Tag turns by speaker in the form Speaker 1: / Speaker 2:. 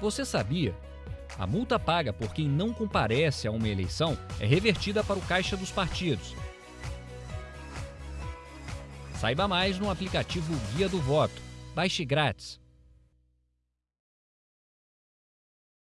Speaker 1: Você sabia? A multa paga por quem não comparece a uma eleição é revertida para o caixa dos partidos. Saiba mais no aplicativo Guia do Voto. Baixe grátis.